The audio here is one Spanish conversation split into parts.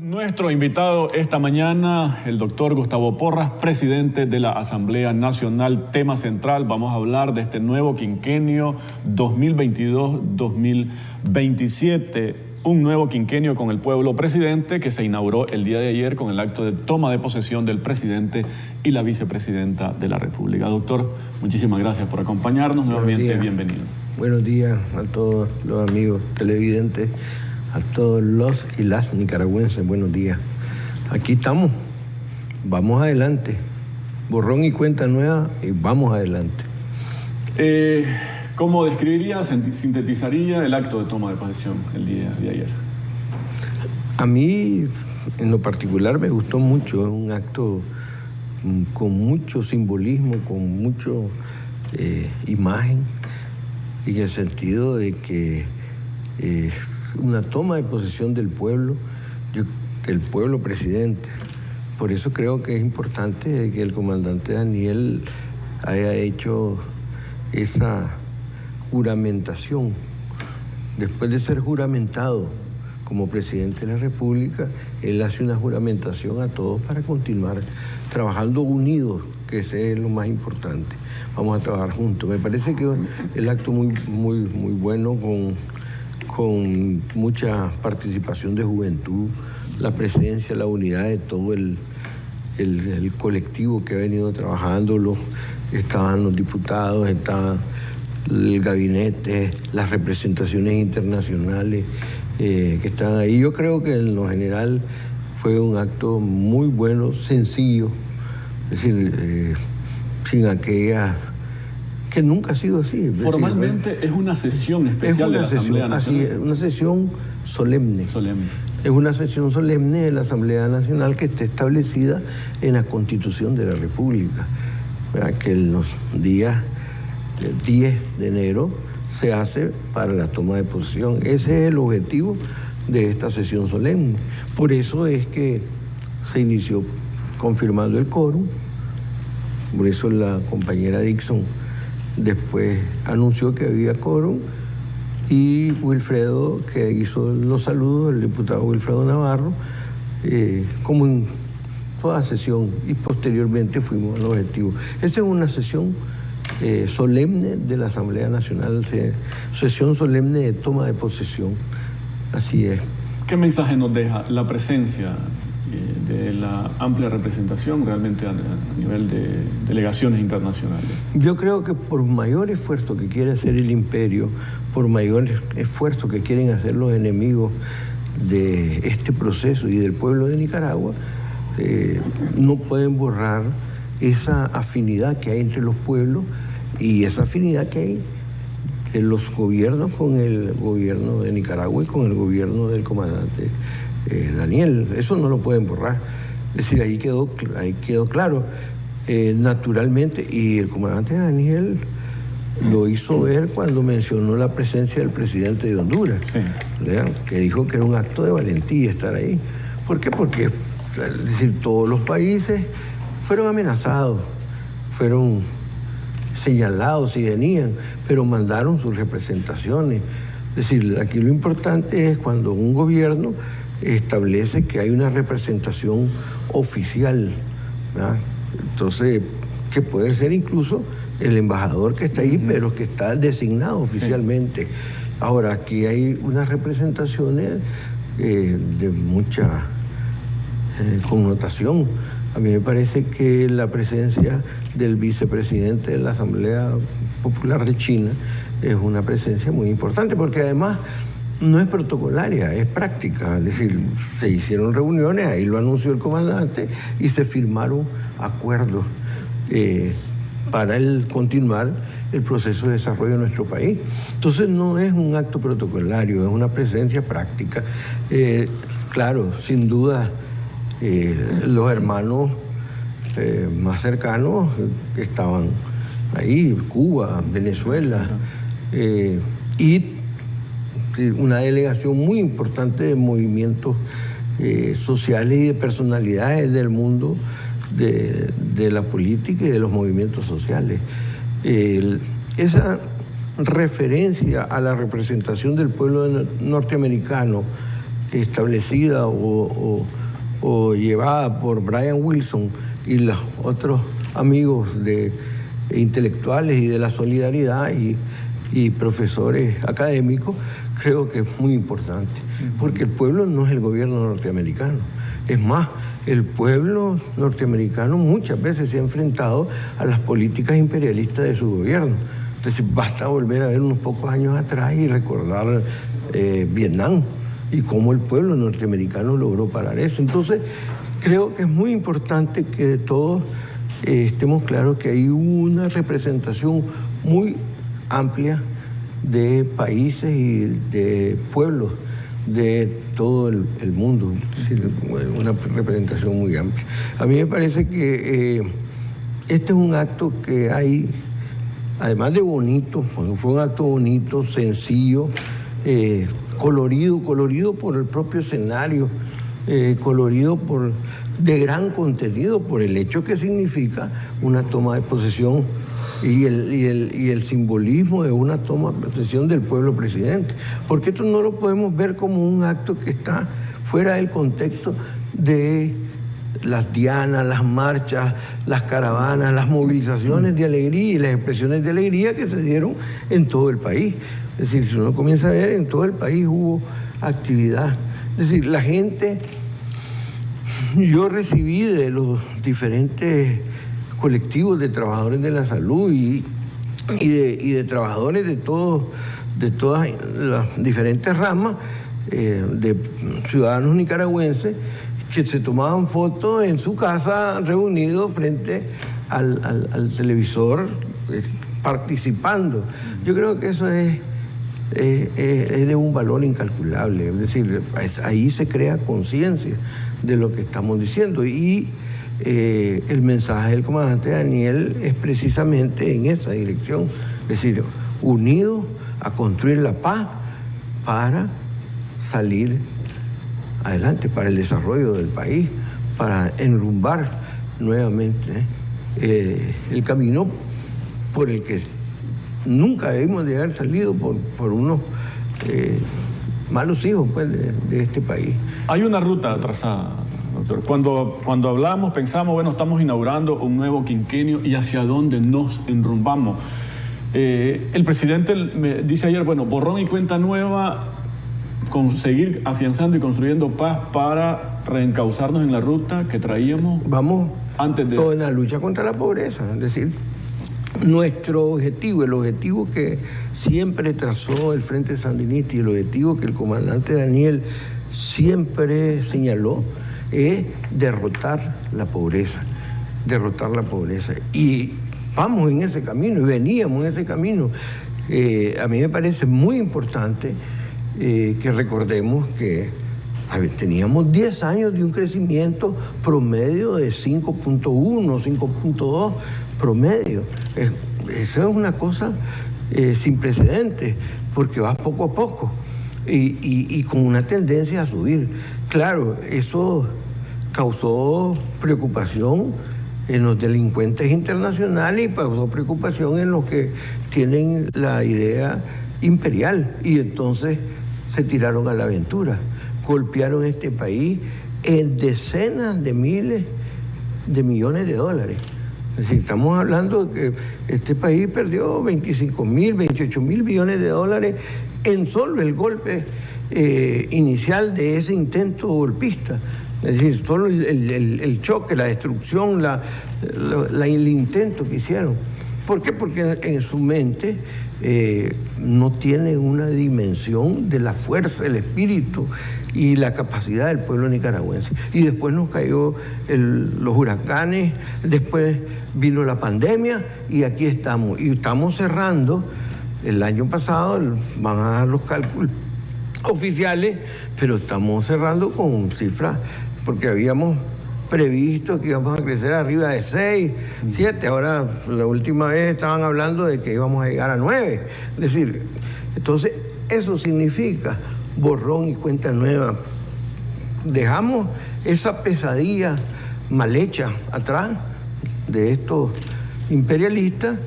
Nuestro invitado esta mañana, el doctor Gustavo Porras, presidente de la Asamblea Nacional. Tema central, vamos a hablar de este nuevo quinquenio 2022-2027. Un nuevo quinquenio con el pueblo presidente que se inauguró el día de ayer con el acto de toma de posesión del presidente y la vicepresidenta de la República. Doctor, muchísimas gracias por acompañarnos. Nuevamente, bienvenido. Buenos días a todos los amigos televidentes a todos los y las nicaragüenses, buenos días. Aquí estamos, vamos adelante. Borrón y cuenta nueva y vamos adelante. Eh, ¿Cómo describiría, sintetizaría el acto de toma de posesión el día de ayer? A mí, en lo particular, me gustó mucho. Es un acto mm, con mucho simbolismo, con mucho eh, imagen, en el sentido de que eh, una toma de posesión del pueblo, del pueblo presidente. Por eso creo que es importante que el comandante Daniel haya hecho esa juramentación. Después de ser juramentado como presidente de la República, él hace una juramentación a todos para continuar trabajando unidos, que ese es lo más importante. Vamos a trabajar juntos. Me parece que el acto muy, muy, muy bueno con con mucha participación de juventud, la presencia, la unidad de todo el, colectivo que ha venido trabajando, los, estaban los diputados, estaba el gabinete, las representaciones internacionales eh, que están ahí. Yo creo que en lo general fue un acto muy bueno, sencillo, es decir, eh, sin aquella que nunca ha sido así. Formalmente es una sesión especial de la Asamblea Nacional. Así es, una sesión solemne. Solemne. Es una sesión solemne de la Asamblea Nacional que está establecida en la Constitución de la República, que en los días 10 de enero se hace para la toma de posición. Ese es el objetivo de esta sesión solemne. Por eso es que se inició confirmando el quórum, por eso la compañera Dixon Después anunció que había quórum y Wilfredo, que hizo los saludos, el diputado Wilfredo Navarro, eh, como en toda sesión, y posteriormente fuimos al objetivo. Esa es una sesión eh, solemne de la Asamblea Nacional, sesión solemne de toma de posesión. Así es. ¿Qué mensaje nos deja la presencia de la amplia representación realmente a, nivel de delegaciones internacionales? Yo creo que por mayor esfuerzo que quiere hacer el imperio, por mayor esfuerzo que quieren hacer los enemigos de este proceso y del pueblo de Nicaragua, eh, no pueden borrar esa afinidad que hay entre los pueblos y esa afinidad que hay de los gobiernos con el gobierno de Nicaragua y con el gobierno del comandante eh, Daniel. Eso no lo pueden borrar. Es decir, ahí quedó, ahí quedó claro. Eh, naturalmente, y el comandante Daniel lo hizo ver cuando mencionó la presencia del presidente de Honduras, que dijo que era un acto de valentía estar ahí. ¿Por qué? Porque es decir, todos los países fueron amenazados, fueron señalados si venían, pero mandaron sus representaciones. Es decir, aquí lo importante es cuando un gobierno establece que hay una representación oficial, entonces, que puede ser incluso el embajador que está ahí, pero que está designado oficialmente. Ahora, aquí hay unas representaciones eh, de mucha eh, connotación. A mí me parece que la presencia del vicepresidente de la Asamblea Popular de China es una presencia muy importante, porque además no es protocolaria, es práctica. Es decir, se hicieron reuniones, ahí lo anunció el comandante y se firmaron acuerdos eh, para el continuar el proceso de desarrollo de nuestro país. Entonces no es un acto protocolario, es una presencia práctica. Eh, claro, sin duda, eh, los hermanos más cercanos que estaban ahí, Cuba, Venezuela, y una delegación muy importante de movimientos eh, sociales y de personalidades del mundo de, la política y de los movimientos sociales. esa referencia a la representación del pueblo norteamericano establecida o, llevada por Brian Wilson y los otros amigos de intelectuales y de la solidaridad y, y profesores académicos, creo que es muy importante, porque el pueblo no es el gobierno norteamericano. Es más, el pueblo norteamericano muchas veces se ha enfrentado a las políticas imperialistas de su gobierno. Entonces basta volver a ver unos pocos años atrás y recordar eh, Vietnam y cómo el pueblo norteamericano logró parar eso. Entonces creo que es muy importante que todos eh, estemos claros que hay una representación muy amplia de países y de pueblos de todo el, mundo, una representación muy amplia. A mí me parece que eh, este es un acto que hay, además de bonito, fue un acto bonito, sencillo, eh, colorido, colorido por el propio escenario, eh, colorido por de gran contenido por el hecho que significa una toma de posesión y el, y el, simbolismo de una toma de posesión del pueblo presidente. Porque esto no lo podemos ver como un acto que está fuera del contexto de las dianas, las marchas, las caravanas, las movilizaciones de alegría y las expresiones de alegría que se dieron en todo el país. Es decir, si uno comienza a ver, en todo el país hubo actividad. Es decir, la gente, yo recibí de los diferentes colectivos de trabajadores de la salud y, de, trabajadores de, de todas las diferentes ramas eh, de ciudadanos nicaragüenses que se tomaban fotos en su casa reunidos frente al, televisor eh, participando. Yo creo que eso es, es, de un valor incalculable, es decir, ahí se crea conciencia de lo que estamos diciendo y eh, el mensaje del comandante Daniel es precisamente en esa dirección, es decir, unidos a construir la paz para salir adelante, para el desarrollo del país, para enrumbar nuevamente eh, el camino por el que nunca debimos de haber salido por, unos eh, malos hijos pues, de, este país. Hay una ruta trazada cuando, cuando hablamos, pensamos, bueno, estamos inaugurando un nuevo quinquenio y hacia dónde nos enrumbamos. Eh, el presidente me dice ayer, bueno, borrón y cuenta nueva, conseguir afianzando y construyendo paz para reencauzarnos en la ruta que traíamos. Vamos antes de... todo en la lucha contra la pobreza, es decir, nuestro objetivo, el objetivo que siempre trazó el Frente Sandinista y el objetivo que el comandante Daniel siempre señaló, es derrotar la pobreza, derrotar la pobreza. Y vamos en ese camino y veníamos en ese camino. Eh, a mí me parece muy importante eh, que recordemos que teníamos 10 años de un crecimiento promedio de 5.1, 5.2 promedio. Eso es una cosa eh, sin precedentes, porque va poco a poco y con una tendencia a subir. Claro, eso causó preocupación en los delincuentes internacionales y causó preocupación en los que tienen la idea imperial. Y entonces se tiraron a la aventura, golpearon este país en decenas de miles de millones de dólares. Estamos hablando de que este país perdió 25 mil, 28 mil millones de dólares en solo el golpe eh, inicial de ese intento golpista. Es decir, solo el, choque, la destrucción, la, el intento que hicieron. ¿Por qué? Porque en, su mente eh, no tiene una dimensión de la fuerza, el espíritu y la capacidad del pueblo nicaragüense. Y después nos cayó los huracanes, después vino la pandemia y aquí estamos. Y estamos cerrando, el año pasado, van a dar los cálculos oficiales, pero estamos cerrando con cifras porque habíamos previsto que íbamos a crecer arriba de 6, 7, ahora la última vez estaban hablando de que íbamos a llegar a 9. Es decir, entonces eso significa borrón y cuenta nueva. Dejamos esa pesadilla mal hecha atrás de estos imperialistas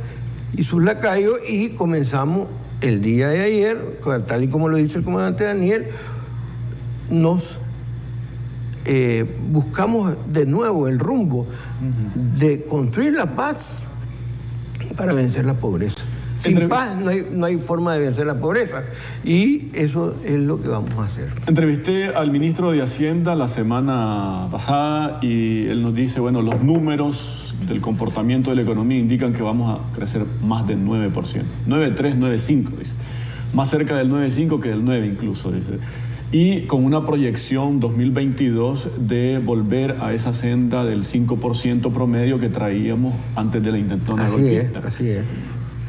y sus lacayos y comenzamos el día de ayer, tal y como lo dice el comandante Daniel, nos eh, buscamos de nuevo el rumbo de construir la paz para vencer la pobreza. Sin paz no hay, no hay, forma de vencer la pobreza y eso es lo que vamos a hacer. Entrevisté al ministro de Hacienda la semana pasada y él nos dice, bueno, los números del comportamiento de la economía indican que vamos a crecer más del 9%. 9,3, 9,5, dice. Más cerca del 9,5 que del 9 incluso, dice y con una proyección 2022 de volver a esa senda del 5% promedio que traíamos antes de la intentona así Es, así es.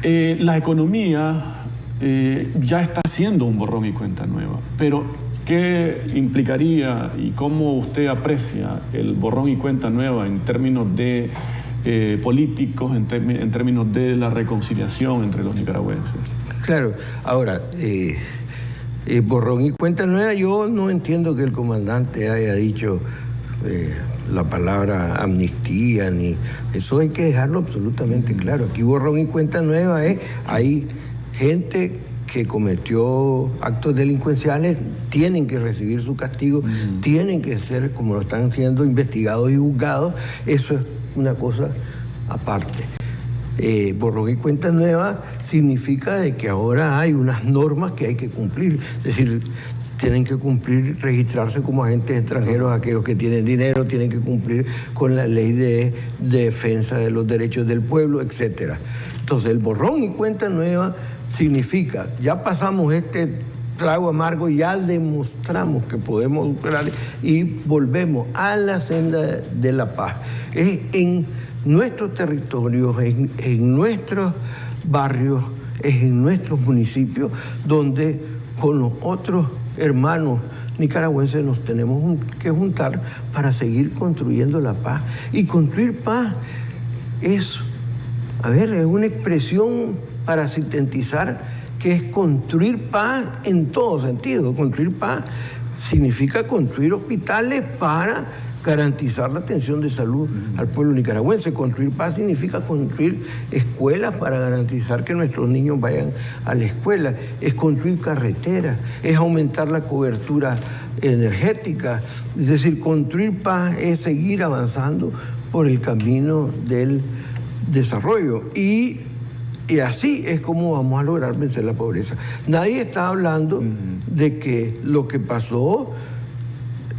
Eh, la economía eh, ya está haciendo un borrón y cuenta nueva, pero ¿qué implicaría y cómo usted aprecia el borrón y cuenta nueva en términos de eh, políticos, en, en, términos de la reconciliación entre los nicaragüenses? Claro, ahora... Eh, borrón y cuenta nueva, yo no entiendo que el comandante haya dicho eh, la palabra amnistía, ni eso hay que dejarlo absolutamente claro. Aquí borrón y cuenta nueva es, hay gente que cometió actos delincuenciales, tienen que recibir su castigo, tienen que ser, como lo están siendo, investigados y juzgados, eso es una cosa aparte. Eh, borrón y cuenta nueva significa de que ahora hay unas normas que hay que cumplir. Es decir, tienen que cumplir, registrarse como agentes extranjeros aquellos que tienen dinero, tienen que cumplir con la ley de, defensa de los derechos del pueblo, etc. Entonces, el borrón y cuenta nueva significa, ya pasamos este trago amargo, ya demostramos que podemos superar y volvemos a la senda de la paz. Es en nuestros territorios, en, nuestros barrios, es en nuestros municipios donde con los otros hermanos nicaragüenses nos tenemos que juntar para seguir construyendo la paz. Y construir paz es, a ver, es una expresión para sintetizar que es construir paz en todo sentido. Construir paz significa construir hospitales para garantizar la atención de salud al pueblo nicaragüense. Construir paz significa construir escuelas para garantizar que nuestros niños vayan a la escuela. Es construir carreteras, es aumentar la cobertura energética. Es decir, construir paz es seguir avanzando por el camino del desarrollo. Y, y así es como vamos a lograr vencer la pobreza. Nadie está hablando de que lo que pasó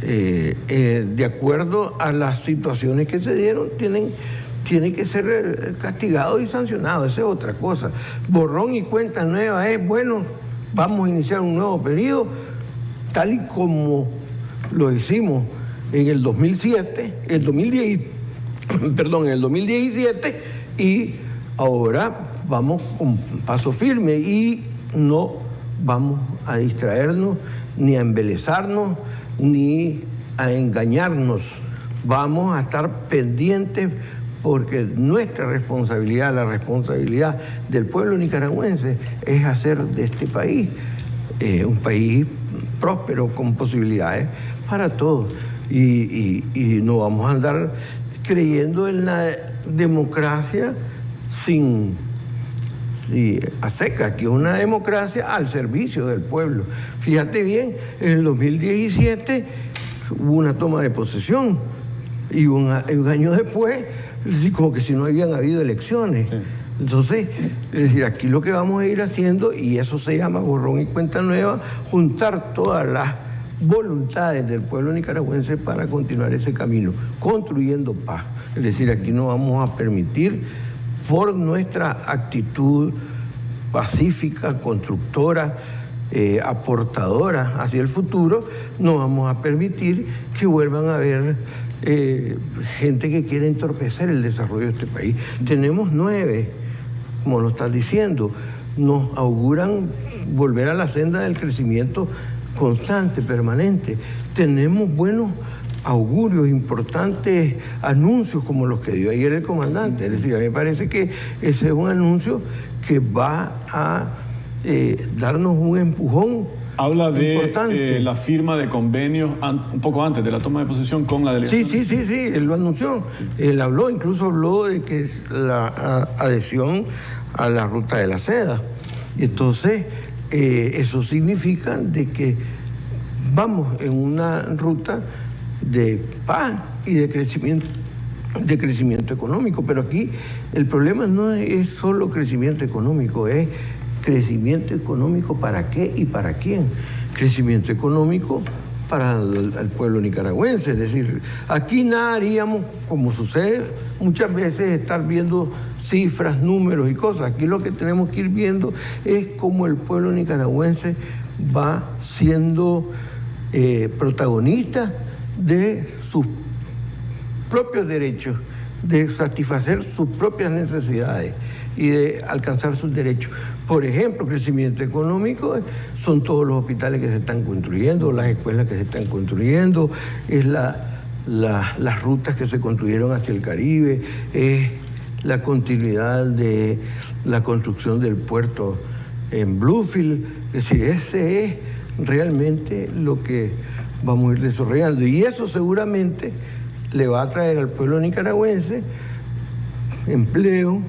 eh, eh, de acuerdo a las situaciones que se dieron, tienen, tiene que ser eh, castigado y sancionado Esa es otra cosa. Borrón y cuenta nueva es, bueno, vamos a iniciar un nuevo periodo, tal y como lo hicimos en el 2007, el 2010, perdón, en el 2017, y ahora vamos con paso firme y no vamos a distraernos ni a embelezarnos ni a engañarnos. Vamos a estar pendientes porque nuestra responsabilidad, la responsabilidad del pueblo nicaragüense es hacer de este país eh, un país próspero con posibilidades para todos. Y, no vamos a andar creyendo en la democracia sin, a seca, que es una democracia al servicio del pueblo. Fíjate bien, en el 2017 hubo una toma de posesión y un, año después, como que si no habían habido elecciones. Entonces, es decir, aquí lo que vamos a ir haciendo, y eso se llama borrón y cuenta nueva, juntar todas las voluntades del pueblo nicaragüense para continuar ese camino, construyendo paz. Es decir, aquí no vamos a permitir, por nuestra actitud pacífica, constructora, eh, aportadora hacia el futuro, no vamos a permitir que vuelvan a haber eh, gente que quiere entorpecer el desarrollo de este país. Tenemos nueve, como lo estás diciendo, nos auguran volver a la senda del crecimiento constante, permanente. Tenemos buenos augurios, importantes anuncios como los que dio ayer el comandante. Es decir, a mí me parece que ese es un anuncio que va a eh, darnos un empujón. Habla de eh, la firma de convenios un poco antes de la toma de posesión con la delegación. Sí, sí, sí, sí, él lo anunció. Él habló, incluso habló de que la adhesión a la ruta de la seda. Entonces, eh, eso significa de que vamos en una ruta de paz y de crecimiento de crecimiento económico, pero aquí el problema no es solo crecimiento económico, es crecimiento económico para qué y para quién. Crecimiento económico para el, pueblo nicaragüense. Es decir, aquí nada haríamos, como sucede muchas veces, estar viendo cifras, números y cosas. Aquí lo que tenemos que ir viendo es cómo el pueblo nicaragüense va siendo eh, protagonista de sus propios derechos, de satisfacer sus propias necesidades y de alcanzar sus derechos. Por ejemplo, crecimiento económico son todos los hospitales que se están construyendo, las escuelas que se están construyendo, es la, las rutas que se construyeron hacia el Caribe, es la continuidad de la construcción del puerto en Bluefield. Es decir, ese es realmente lo que vamos a ir desarrollando. Y eso seguramente le va a traer al pueblo nicaragüense empleo,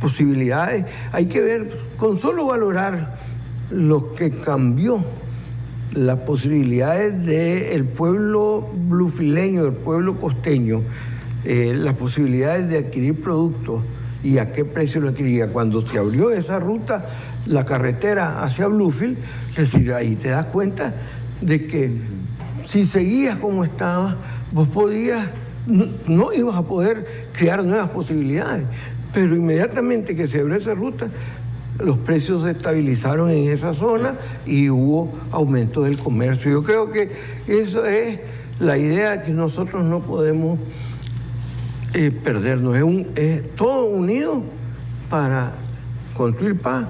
posibilidades. Hay que ver, con solo valorar lo que cambió las posibilidades del pueblo blufileño, del pueblo costeño, eh, las posibilidades de adquirir productos y a qué precio lo adquiría. Cuando se abrió esa ruta, la carretera hacia Bluefield, es decir, ahí te das cuenta de que si seguías como estabas, vos podías, no, ibas a poder crear nuevas posibilidades. Pero inmediatamente que se abrió esa ruta, los precios se estabilizaron en esa zona y hubo aumento del comercio. Yo creo que eso es la idea que nosotros no podemos eh, perdernos. Es, todo unido para construir paz,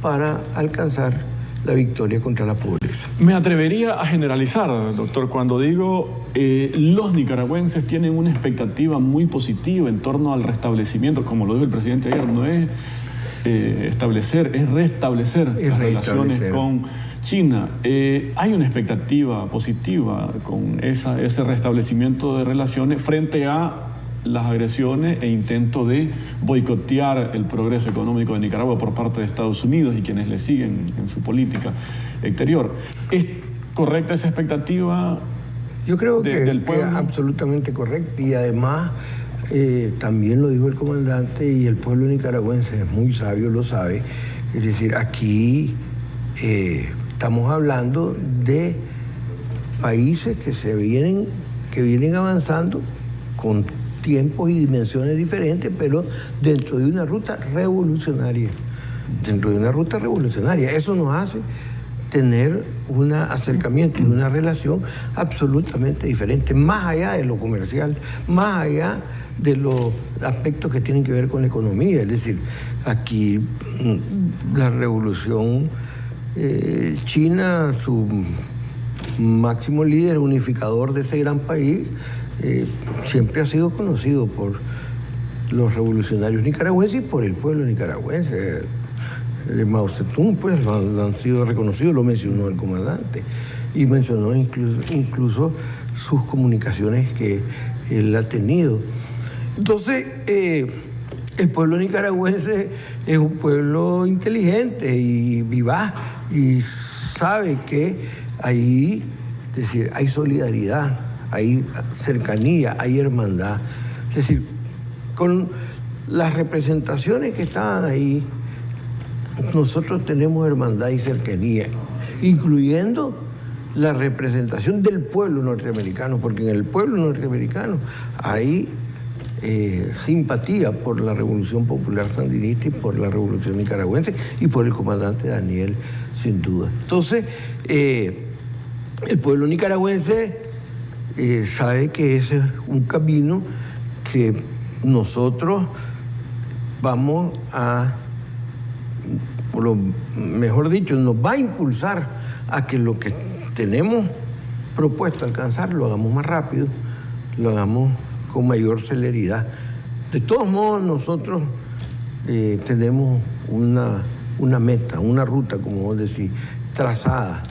para alcanzar la victoria contra la pobreza. Me atrevería a generalizar, doctor, cuando digo eh, los nicaragüenses tienen una expectativa muy positiva en torno al restablecimiento, como lo dijo el presidente ayer, no es eh, establecer, es restablecer las relaciones con China. Eh, hay una expectativa positiva con esa, ese restablecimiento de relaciones frente a las agresiones e intentos de boicotear el progreso económico de Nicaragua por parte de Estados Unidos y quienes le siguen en su política exterior. ¿Es correcta esa expectativa? Yo creo que, del es absolutamente correcta y además eh, también lo dijo el comandante y el pueblo nicaragüense es muy sabio, lo sabe. Es decir, aquí eh, estamos hablando de países que se vienen, que vienen avanzando con tiempos y dimensiones diferentes, pero dentro de una ruta revolucionaria. Dentro de una ruta revolucionaria. Eso nos hace tener un acercamiento y una relación absolutamente diferente, más allá de lo comercial, más allá de los aspectos que tienen que ver con la economía. Es decir, aquí mm, la revolución eh, china, su máximo líder unificador de ese gran país, eh, siempre ha sido conocido por los revolucionarios nicaragüenses y por el pueblo nicaragüense. De Mao Zedong, pues, han, sido reconocidos, lo mencionó el comandante, y mencionó incluso, incluso sus comunicaciones que él ha tenido. Entonces, eh, el pueblo nicaragüense es un pueblo inteligente y vivaz y sabe que ahí, es decir, hay solidaridad hay cercanía, hay hermandad. Es decir, con las representaciones que estaban ahí, nosotros tenemos hermandad y cercanía, incluyendo la representación del pueblo norteamericano, porque en el pueblo norteamericano hay eh, simpatía por la Revolución Popular Sandinista y por la Revolución Nicaragüense y por el comandante Daniel, sin duda. Entonces, eh, el pueblo nicaragüense eh, sabe que ese es un camino que nosotros vamos a, lo mejor dicho, nos va a impulsar a que lo que tenemos propuesto alcanzar lo hagamos más rápido, lo hagamos con mayor celeridad. De todos modos, nosotros eh, tenemos una, una meta, una ruta, como vos decís, trazada.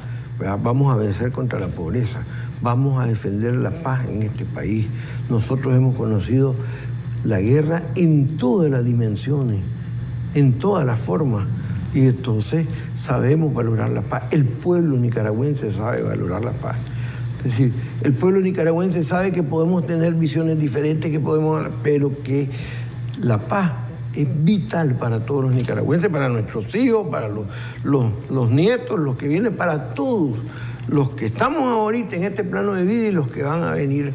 Vamos a vencer contra la pobreza vamos a defender la paz en este país. Nosotros hemos conocido la guerra en todas las dimensiones, en todas las formas. Y entonces sabemos valorar la paz. El pueblo nicaragüense sabe valorar la paz. Es decir, el pueblo nicaragüense sabe que podemos tener visiones diferentes, que podemos, pero que la paz es vital para todos los nicaragüenses, para nuestros hijos, para los, los, nietos, los que vienen, para todos los que estamos ahorita en este plano de vida y los que van a venir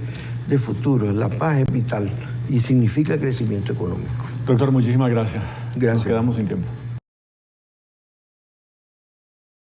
de futuro. La paz es vital y significa crecimiento económico. Doctor, muchísimas gracias. Gracias. Nos quedamos sin tiempo.